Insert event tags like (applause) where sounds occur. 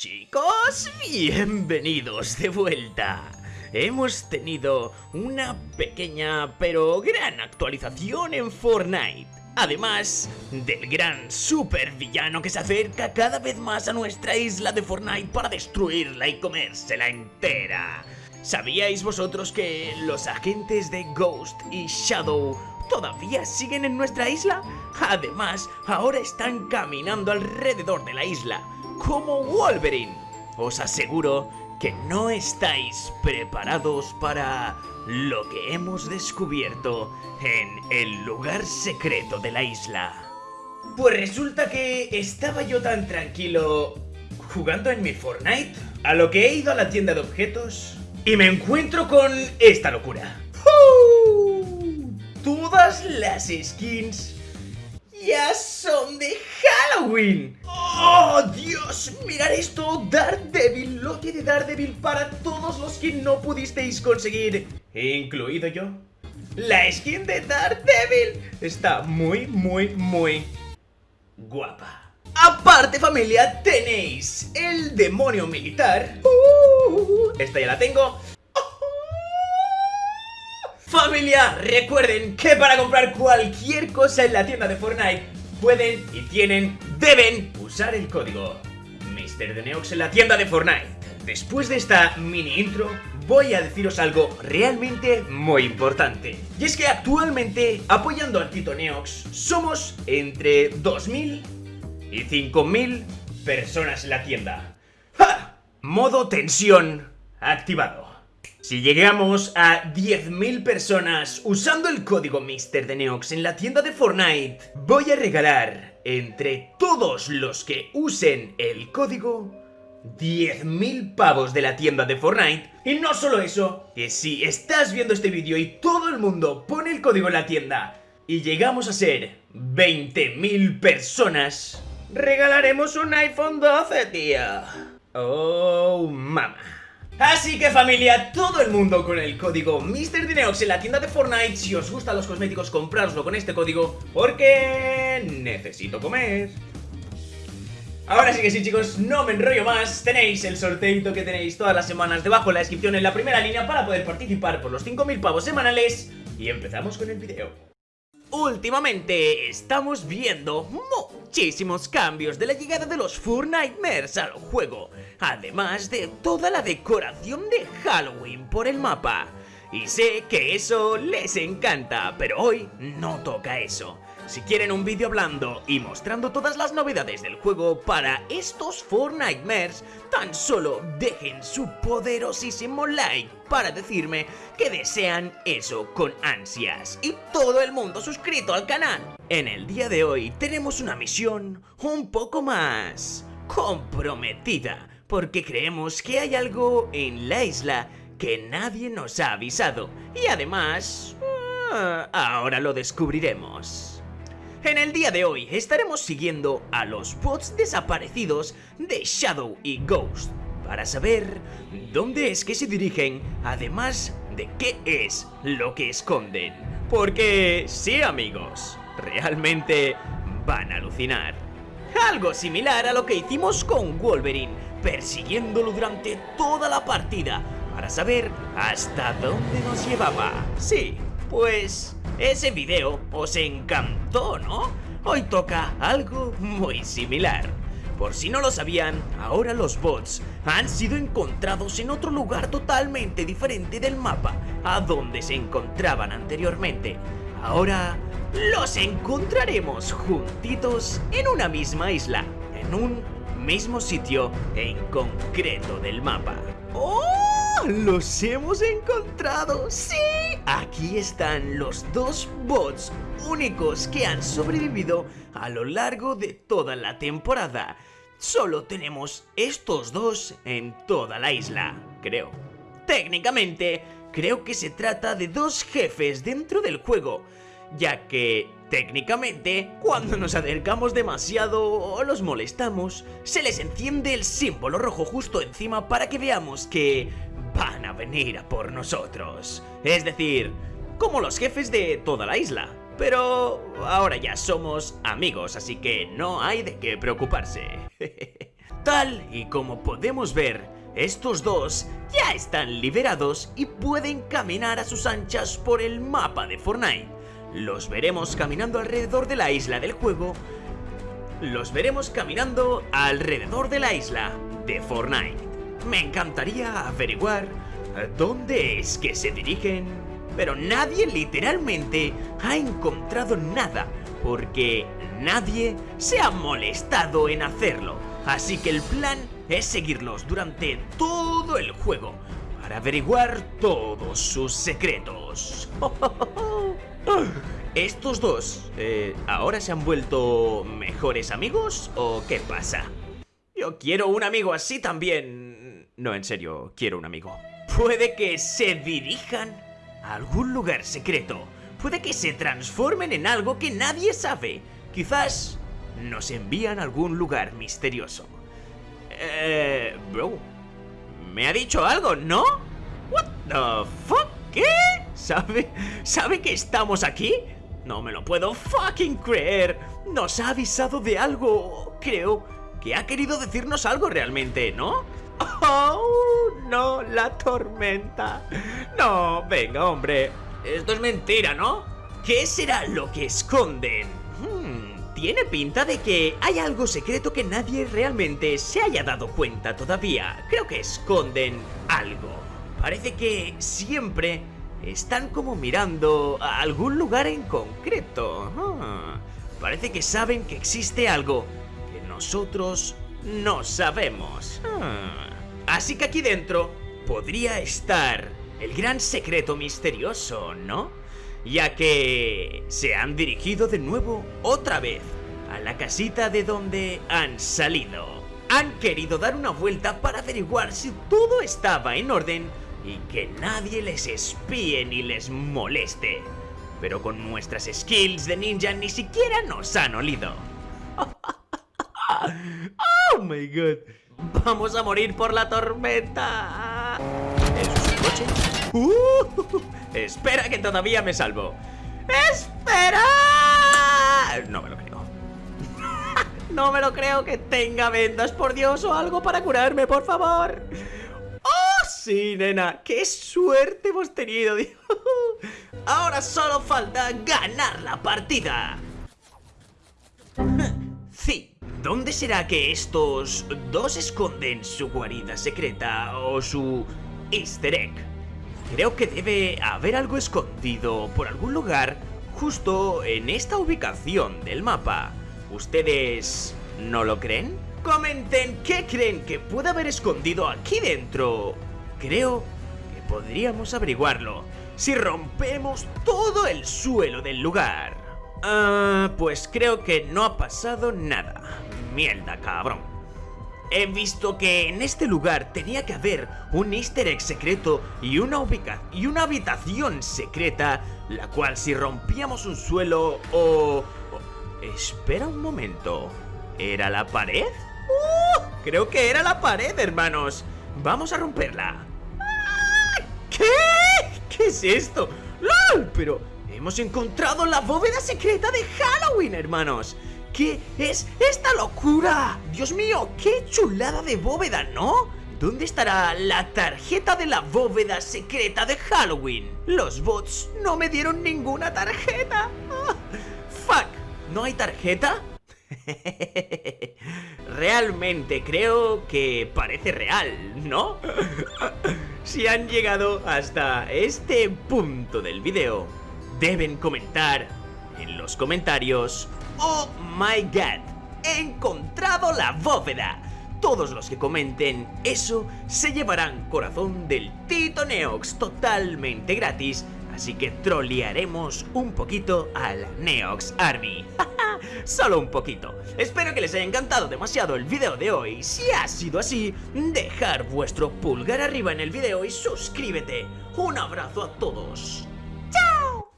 Chicos, bienvenidos de vuelta. Hemos tenido una pequeña pero gran actualización en Fortnite. Además del gran super villano que se acerca cada vez más a nuestra isla de Fortnite para destruirla y comérsela entera. ¿Sabíais vosotros que los agentes de Ghost y Shadow todavía siguen en nuestra isla? Además, ahora están caminando alrededor de la isla, como Wolverine. Os aseguro que no estáis preparados para lo que hemos descubierto en el lugar secreto de la isla. Pues resulta que estaba yo tan tranquilo jugando en mi Fortnite, a lo que he ido a la tienda de objetos y me encuentro con esta locura. ¡Uh! Todas las skins ya son de Halloween. ¡Oh, Dios! Mirad esto, Daredevil, lo de Daredevil para todos los que no pudisteis conseguir, incluido yo. La skin de Daredevil está muy, muy, muy guapa. Aparte familia, tenéis el demonio militar. Uh, esta ya la tengo. Familia, recuerden que para comprar cualquier cosa en la tienda de Fortnite pueden y tienen, deben usar el código MrDeneox en la tienda de Fortnite. Después de esta mini intro, voy a deciros algo realmente muy importante. Y es que actualmente, apoyando al Tito Neox, somos entre 2.000 y 5.000 personas en la tienda. ¡Ja! Modo tensión activado. Si llegamos a 10.000 personas usando el código MrDeneox en la tienda de Fortnite, voy a regalar entre todos los que usen el código 10.000 pavos de la tienda de Fortnite. Y no solo eso, que si estás viendo este vídeo y todo el mundo pone el código en la tienda y llegamos a ser 20.000 personas, regalaremos un iPhone 12, tía. Oh, mamá. Así que familia, todo el mundo con el código MrDineox en la tienda de Fortnite. Si os gustan los cosméticos, comprároslo con este código Porque necesito comer. Ahora sí que sí chicos, no me enrollo más. Tenéis el sorteito que tenéis todas las semanas debajo en la descripción en la primera línea Para poder participar por los 5.000 pavos semanales. Y empezamos con el video. Últimamente estamos viendo muchísimos cambios de la llegada de los Fortnitemares al juego, además de toda la decoración de Halloween por el mapa. Y sé que eso les encanta, pero hoy no toca eso. Si quieren un vídeo hablando y mostrando todas las novedades del juego para estos Fortnitemares, tan solo dejen su poderosísimo like para decirme que desean eso con ansias y todo el mundo suscrito al canal. En el día de hoy tenemos una misión un poco más comprometida porque creemos que hay algo en la isla que nadie nos ha avisado y además... Ah, ahora lo descubriremos. En el día de hoy estaremos siguiendo a los bots desaparecidos de Shadow y Ghost para saber dónde es que se dirigen, además de qué es lo que esconden. Porque sí amigos, realmente van a alucinar. Algo similar a lo que hicimos con Wolverine, persiguiéndolo durante toda la partida para saber hasta dónde nos llevaba. Sí, pues ese video os encantó, ¿no? Hoy toca algo muy similar. Por si no lo sabían, ahora los bots han sido encontrados en otro lugar totalmente diferente del mapa a donde se encontraban anteriormente. Ahora los encontraremos juntitos en una misma isla, en un mismo sitio en concreto del mapa. ¡Oh! ¡Los hemos encontrado! ¡Sí! Aquí están los dos bots únicos que han sobrevivido a lo largo de toda la temporada. Solo tenemos estos dos en toda la isla, creo. Técnicamente, creo que se trata de dos jefes dentro del juego, ya que técnicamente, cuando nos acercamos demasiado o los molestamos, se les enciende el símbolo rojo justo encima para que veamos que venir a por nosotros. Es decir, como los jefes de toda la isla. Pero ahora ya somos amigos, así que no hay de qué preocuparse. (laughs) Tal y como podemos ver, estos dos ya están liberados y pueden caminar a sus anchas por el mapa de Fortnite. Los veremos caminando alrededor de la isla del juego. Los veremos caminando alrededor de la isla de Fortnite. Me encantaría averiguar dónde es que se dirigen, pero nadie literalmente ha encontrado nada porque nadie se ha molestado en hacerlo. Así que el plan es seguirlos durante todo el juego para averiguar todos sus secretos. (laughs) ¿Estos dos eh, ahora se han vuelto mejores amigos o qué pasa? Yo quiero un amigo así también. No, en serio, quiero un amigo. Puede que se dirijan a algún lugar secreto. Puede que se transformen en algo que nadie sabe. Quizás nos envían a algún lugar misterioso. Eh, bro, me ha dicho algo, ¿no? What the fuck? ¿Qué? ¿Sabe? ¿Sabe que estamos aquí? No me lo puedo fucking creer. Nos ha avisado de algo. Creo que ha querido decirnos algo realmente, ¿no? Oh, no, la tormenta. No, venga, hombre. Esto es mentira, ¿no? ¿Qué será lo que esconden? Hmm, tiene pinta de que hay algo secreto que nadie realmente se haya dado cuenta todavía. Creo que esconden algo. Parece que siempre están como mirando a algún lugar en concreto. Ah, parece que saben que existe algo que nosotros no sabemos. Ah, así que aquí dentro podría estar el gran secreto misterioso, ¿no? Ya que se han dirigido de nuevo otra vez a la casita de donde han salido. Han querido dar una vuelta para averiguar si todo estaba en orden y que nadie les espíe ni les moleste. Pero con nuestras skills de ninja ni siquiera nos han olido. (laughs) ¡Oh, my God! ¡Vamos a morir por la tormenta! ¿Eso es un coche? ¡Uh! ¡Espera que todavía me salvo! ¡Espera! No me lo creo. (laughs) no me lo creo que tenga vendas, por Dios, o algo para curarme, por favor. Sí, nena, qué suerte hemos tenido. (laughs) Ahora solo falta ganar la partida. ¿Dónde será que estos dos esconden su guarida secreta o su easter egg? Creo que debe haber algo escondido por algún lugar justo en esta ubicación del mapa. ¿Ustedes no lo creen? Comenten qué creen que puede haber escondido aquí dentro Creo que podríamos averiguarlo si rompemos todo el suelo del lugar. Ah, pues creo que no ha pasado nada. Mierda, cabrón. He visto que en este lugar tenía que haber un easter egg secreto y una, y una habitación secreta, la cual si rompíamos un suelo o... Espera un momento. ¿Era la pared? ¡Uh! Creo que era la pared, hermanos. Vamos a romperla. ¿Qué? ¿Qué es esto? ¡Lol! Pero hemos encontrado la bóveda secreta de Halloween, hermanos. ¿Qué es esta locura? Dios mío, qué chulada de bóveda, ¿no? ¿Dónde estará la tarjeta de la bóveda secreta de Halloween? Los bots no me dieron ninguna tarjeta. Ah, fuck, ¿no hay tarjeta? (laughs) Realmente creo que parece real, ¿no? si han llegado hasta este punto del video, deben comentar en los comentarios ¡Oh my god! ¡He encontrado la bóveda! Todos los que comenten eso se llevarán corazón del Tito Neox totalmente gratis Así que trolearemos un poquito al Neox Army (laughs) Solo un poquito Espero que les haya encantado demasiado el video de hoy Si ha sido así, dejar vuestro pulgar arriba en el video y suscríbete Un abrazo a todos